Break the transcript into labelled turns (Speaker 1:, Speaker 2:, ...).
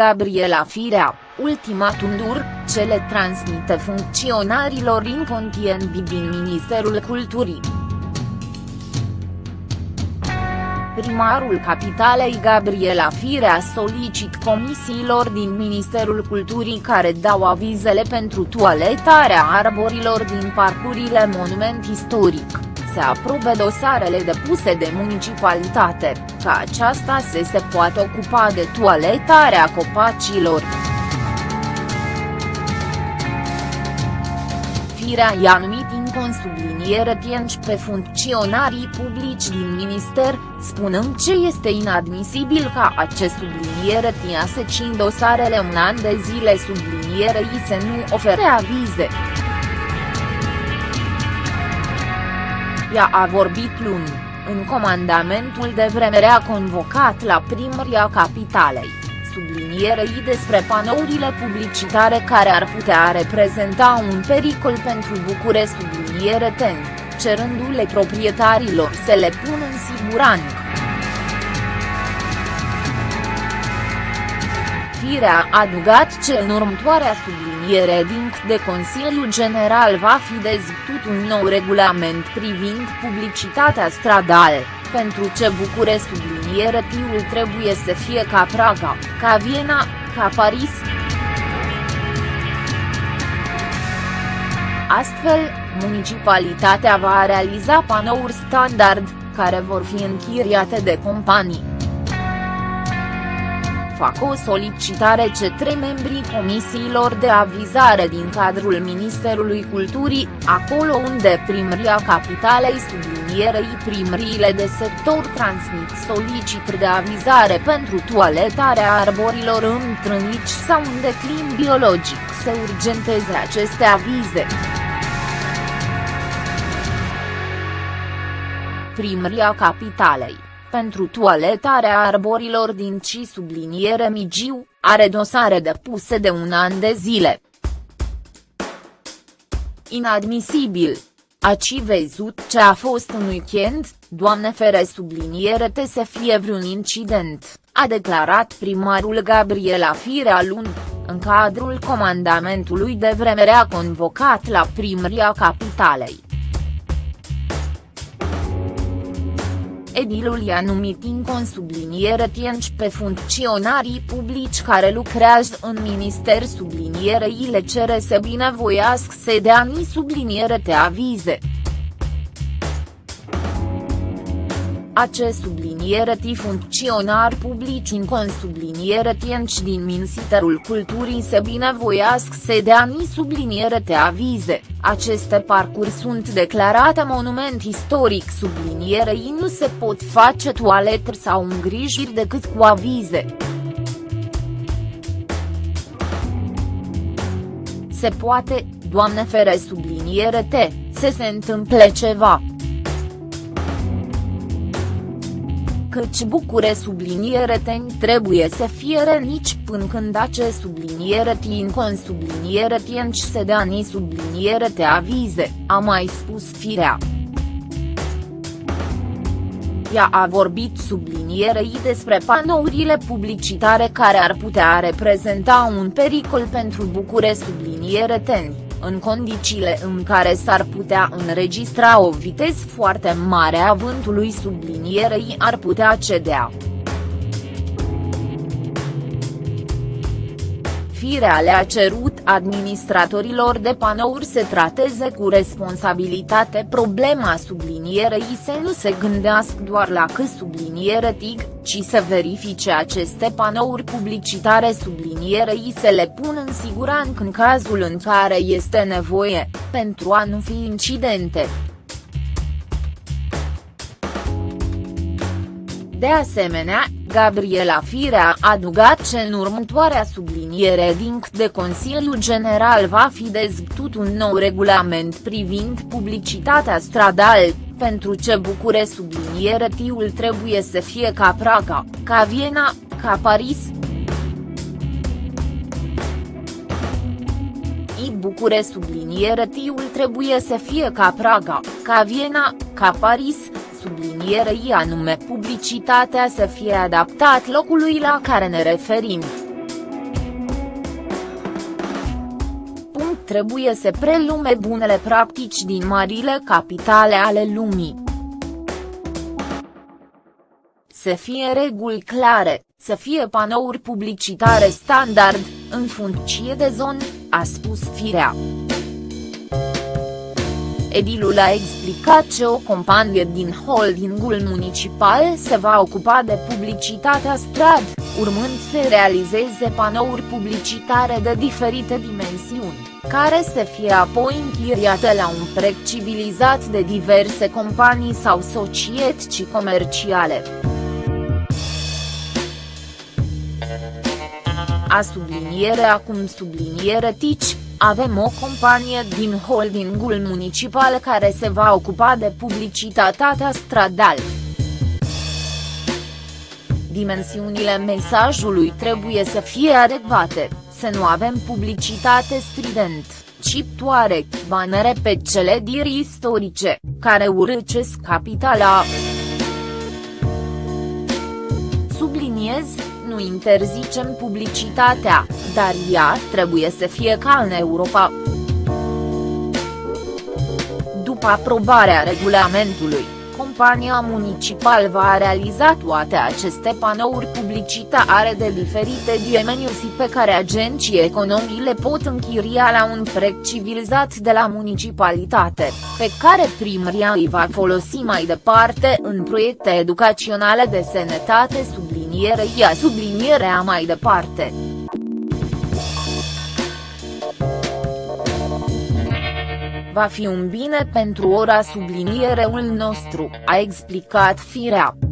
Speaker 1: Gabriela Firea, ultimatum dur, ce le transmite funcționarilor incontienți din Ministerul Culturii. Primarul Capitalei Gabriela Firea solicit comisiilor din Ministerul Culturii care dau avizele pentru toaletarea arborilor din parcurile monument istoric se aprobe dosarele depuse de municipalitate, ca aceasta să se poată ocupa de toaletarea copacilor. Firea i-a numit în subliniere tienci pe funcționarii publici din minister, spunând ce este inadmisibil ca acest subliniere tia să cin dosarele un an de zile sublinierei să nu ofere avize. Ea a vorbit luni, în comandamentul de vremere a convocat la primăria capitalei, sublinierei despre panourile publicitare care ar putea reprezenta un pericol pentru Bucure subliniere ten, cerându-le proprietarilor să le pună în siguranță. Firea a adugat ce în următoarea subliniere din de Consiliul General va fi dezbătut un nou regulament privind publicitatea stradală, pentru ce Bucure subliniere tiul trebuie să fie ca Praga, ca Viena, ca Paris. Astfel, municipalitatea va realiza panouri standard, care vor fi închiriate de companii fac o solicitare trei membrii comisiilor de avizare din cadrul Ministerului Culturii, acolo unde primăria capitalei sublinierei primăriile de sector transmit solicitări de avizare pentru toaletarea arborilor întrânici sau în declin biologic să urgenteze aceste avize. Primăria capitalei pentru toaletarea arborilor din ci subliniere Migiu, are dosare depuse de un an de zile. Inadmisibil. Aci văzut ce a fost un weekend, doamne fere subliniere te să fie vreun incident, a declarat primarul Gabriela Firea luni, în cadrul comandamentului de vremere a convocat la primăria capitalei. Edilul i-a numit în consubliniere tienci pe funcționarii publici care lucrează în minister sublinierei le cere să binevoiască să dea ni subliniere te avize. Acest subliniere ti funcționar publici în consubliniere tienci din Ministerul Culturii se binevoiască să dea ni subliniere te avize, aceste parcuri sunt declarate monument istoric. Sublinierei nu se pot face toalete sau îngrijiri decât cu avize. Se poate, doamne fere subliniere te, să se întâmple ceva, căci bucure subliniere ten trebuie să fie renici până când ace subliniere tin con subliniere tienci se dea ni subliniere te avize, a mai spus firea. Ea a vorbit sublinierei despre panourile publicitare care ar putea reprezenta un pericol pentru bucure subliniere teni în condițiile în care s-ar putea înregistra o viteză foarte mare a vântului sublinierei ar putea cedea. Firea le-a cerut administratorilor de panouri să trateze cu responsabilitate problema sublinierei să nu se gândească doar la că subliniere TIG, ci să verifice aceste panouri publicitare sublinierei să le pună în siguranță în cazul în care este nevoie, pentru a nu fi incidente. De asemenea, Gabriela Firea a adugat ce în următoarea subliniere din de Consiliul General va fi dezbătut un nou regulament privind publicitatea stradală, pentru ce Bucure subliniere tiul trebuie să fie ca Praga, ca Viena, ca Paris. I Bucure subliniere tiul trebuie să fie ca Praga, ca Viena, ca Paris, sublinierei anume publicitatea să fie adaptat locului la care ne referim. Punct trebuie să prelume bunele practici din marile capitale ale lumii. Să fie reguli clare, să fie panouri publicitare standard, în funcție de zonă, a spus Firea. Edilul a explicat că o companie din holdingul municipal se va ocupa de publicitatea strad, urmând să realizeze panouri publicitare de diferite dimensiuni, care să fie apoi închiriate la un preț civilizat de diverse companii sau societăți comerciale. A subliniere acum subliniere tici, avem o companie din holdingul municipal care se va ocupa de publicitatea stradal. Dimensiunile mesajului trebuie să fie adecvate, să nu avem publicitate strident, ciptoare, banere pe cele diri istorice, care urâcesc capitala. Nu interzicem publicitatea, dar ea trebuie să fie ca în Europa. După aprobarea regulamentului, compania municipală va realiza toate aceste panouri publicitare de diferite dimensiuni pe care agenții economii le pot închiria la un preț civilizat de la municipalitate, pe care primăria îi va folosi mai departe în proiecte educaționale de sănătate subliniere ia sublinierea mai departe. Va fi un bine pentru ora subliniereul nostru, a explicat Firea.